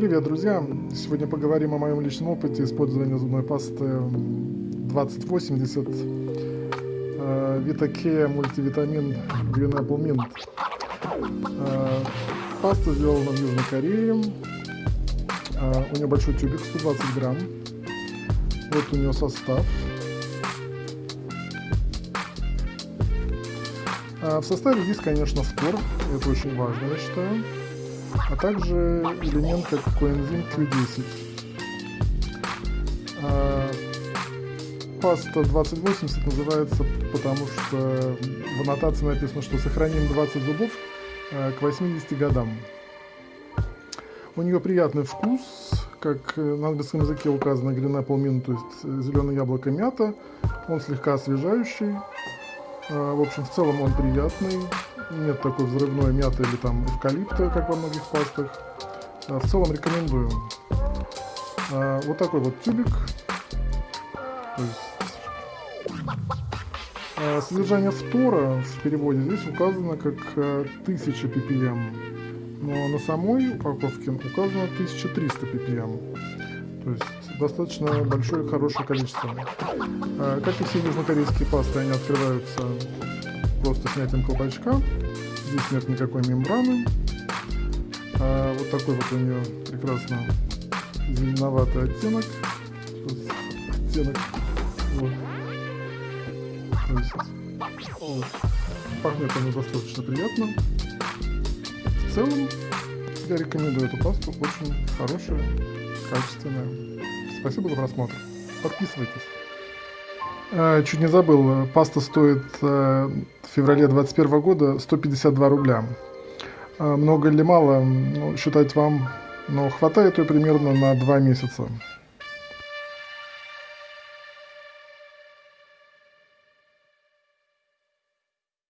Привет, друзья! Сегодня поговорим о моем личном опыте использования зубной пасты 2080 э, Vitacare мультивитамин Green Apple Mint. Э, паста сделана в Южной Корее. Э, у нее большой тюбик, 120 грамм. Вот у нее состав. В составе есть, конечно, фтор, это очень важно, я считаю а также элемент как коэнзим Q10. А, паста 2080 называется, потому что в аннотации написано, что сохраним 20 зубов а, к 80 годам. У нее приятный вкус, как на английском языке указано apple mint, то есть зеленое яблоко мята. Он слегка освежающий. А, в общем, в целом он приятный нет такой взрывной мяты или там эвкалипта, как во многих пастах. А, в целом рекомендую. А, вот такой вот тюбик. То есть, а, содержание фтора в переводе здесь указано как 1000 ppm, но на самой упаковке указано 1300 ppm. То есть достаточно большое хорошее количество. Как и все южнокорейские пасты, они открываются просто снятием колпачка. Здесь нет никакой мембраны. А вот такой вот у нее прекрасно зеленоватый оттенок. Оттенок. Вот. Вот. Пахнет она достаточно приятно. В целом, я рекомендую эту пасту. Очень хорошая, качественная. Спасибо за просмотр. Подписывайтесь. А, чуть не забыл, паста стоит э, в феврале 2021 года 152 рубля. А, много или мало, ну, считать вам, но хватает ее примерно на 2 месяца.